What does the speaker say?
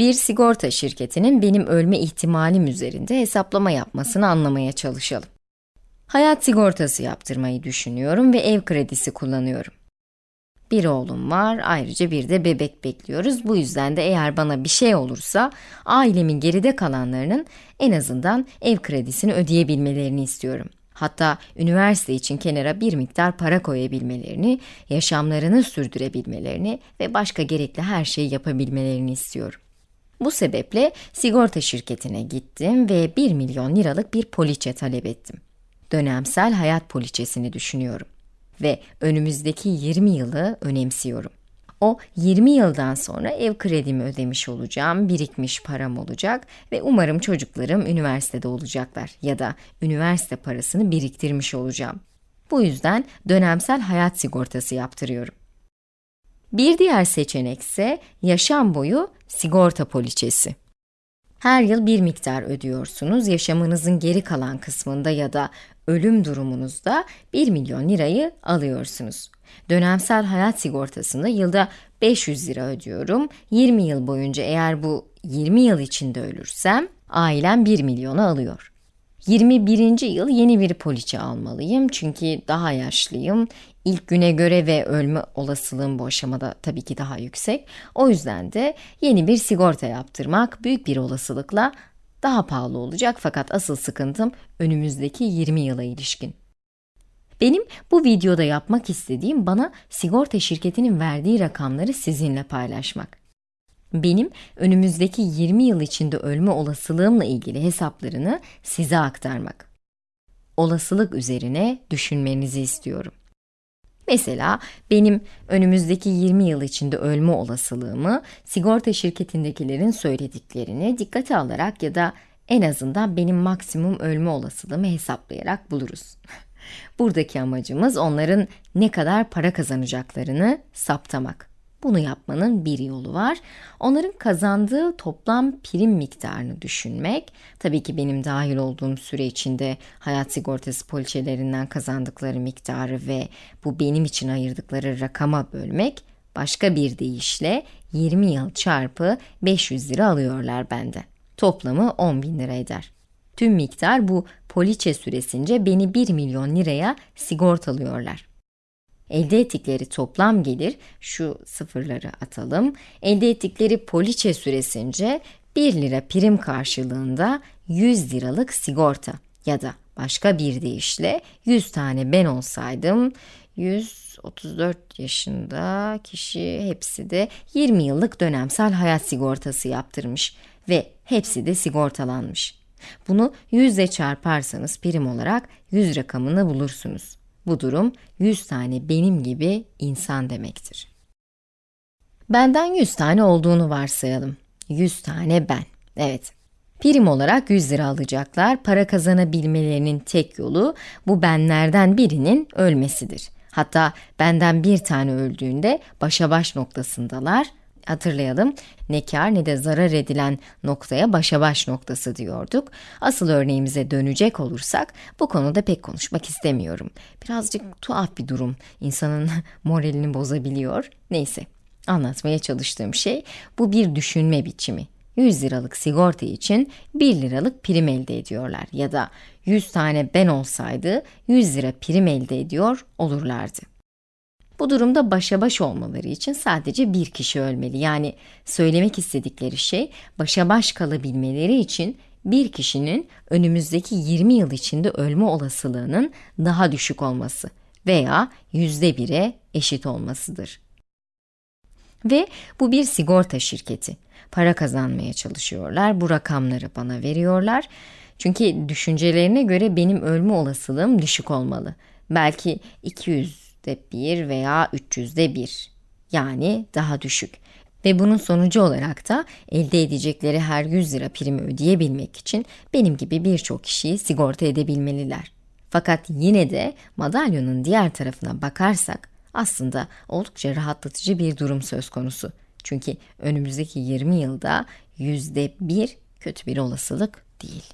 Bir sigorta şirketinin benim ölme ihtimalim üzerinde hesaplama yapmasını anlamaya çalışalım. Hayat sigortası yaptırmayı düşünüyorum ve ev kredisi kullanıyorum. Bir oğlum var, ayrıca bir de bebek bekliyoruz. Bu yüzden de eğer bana bir şey olursa, ailemin geride kalanlarının en azından ev kredisini ödeyebilmelerini istiyorum. Hatta üniversite için kenara bir miktar para koyabilmelerini, yaşamlarını sürdürebilmelerini ve başka gerekli her şeyi yapabilmelerini istiyorum. Bu sebeple sigorta şirketine gittim ve 1 milyon liralık bir poliçe talep ettim. Dönemsel hayat poliçesini düşünüyorum ve önümüzdeki 20 yılı önemsiyorum. O 20 yıldan sonra ev kredimi ödemiş olacağım, birikmiş param olacak ve umarım çocuklarım üniversitede olacaklar ya da üniversite parasını biriktirmiş olacağım. Bu yüzden dönemsel hayat sigortası yaptırıyorum. Bir diğer seçenek ise yaşam boyu sigorta poliçesi. Her yıl bir miktar ödüyorsunuz. Yaşamınızın geri kalan kısmında ya da ölüm durumunuzda 1 milyon lirayı alıyorsunuz. Dönemsel hayat sigortasında yılda 500 lira ödüyorum. 20 yıl boyunca eğer bu 20 yıl içinde ölürsem ailem 1 milyonu alıyor. 21. yıl yeni bir poliçe almalıyım çünkü daha yaşlıyım. İlk güne göre ve ölme olasılığım bu aşamada tabii ki daha yüksek. O yüzden de yeni bir sigorta yaptırmak büyük bir olasılıkla daha pahalı olacak fakat asıl sıkıntım önümüzdeki 20 yıla ilişkin. Benim bu videoda yapmak istediğim bana sigorta şirketinin verdiği rakamları sizinle paylaşmak. Benim önümüzdeki 20 yıl içinde ölme olasılığımla ilgili hesaplarını size aktarmak. Olasılık üzerine düşünmenizi istiyorum. Mesela benim önümüzdeki 20 yıl içinde ölme olasılığımı sigorta şirketindekilerin söylediklerini dikkate alarak ya da en azından benim maksimum ölme olasılığımı hesaplayarak buluruz. Buradaki amacımız onların ne kadar para kazanacaklarını saptamak. Bunu yapmanın bir yolu var. Onların kazandığı toplam prim miktarını düşünmek. Tabii ki benim dahil olduğum süre içinde hayat sigortası poliçelerinden kazandıkları miktarı ve bu benim için ayırdıkları rakama bölmek. Başka bir deyişle 20 yıl çarpı 500 lira alıyorlar bende. Toplamı 10 bin lira eder. Tüm miktar bu poliçe süresince beni 1 milyon liraya sigortalıyorlar. Elde ettikleri toplam gelir, şu sıfırları atalım, elde ettikleri poliçe süresince 1 lira prim karşılığında 100 liralık sigorta ya da başka bir deyişle 100 tane ben olsaydım 134 yaşında kişi hepsi de 20 yıllık dönemsel hayat sigortası yaptırmış ve hepsi de sigortalanmış. Bunu 100 ile çarparsanız prim olarak 100 rakamını bulursunuz. Bu durum 100 tane benim gibi insan demektir. Benden 100 tane olduğunu varsayalım. 100 tane ben. Evet. Prim olarak 100 lira alacaklar. Para kazanabilmelerinin tek yolu bu benlerden birinin ölmesidir. Hatta benden bir tane öldüğünde başa baş noktasındalar Hatırlayalım, ne kar ne de zarar edilen noktaya başa baş noktası diyorduk. Asıl örneğimize dönecek olursak, bu konuda pek konuşmak istemiyorum. Birazcık tuhaf bir durum, insanın moralini bozabiliyor. Neyse, anlatmaya çalıştığım şey, bu bir düşünme biçimi. 100 liralık sigorta için 1 liralık prim elde ediyorlar ya da 100 tane ben olsaydı 100 lira prim elde ediyor olurlardı. Bu durumda başa baş olmaları için sadece bir kişi ölmeli. Yani söylemek istedikleri şey başa baş kalabilmeleri için bir kişinin önümüzdeki 20 yıl içinde ölme olasılığının daha düşük olması veya yüzde bire eşit olmasıdır. Ve bu bir sigorta şirketi. Para kazanmaya çalışıyorlar, bu rakamları bana veriyorlar. Çünkü düşüncelerine göre benim ölme olasılığım düşük olmalı. Belki 200 300'de 1 veya 300'de 1 yani daha düşük. Ve bunun sonucu olarak da elde edecekleri her 100 lira primi ödeyebilmek için benim gibi birçok kişiyi sigorta edebilmeliler. Fakat yine de madalyonun diğer tarafına bakarsak aslında oldukça rahatlatıcı bir durum söz konusu. Çünkü önümüzdeki 20 yılda %1 kötü bir olasılık değil.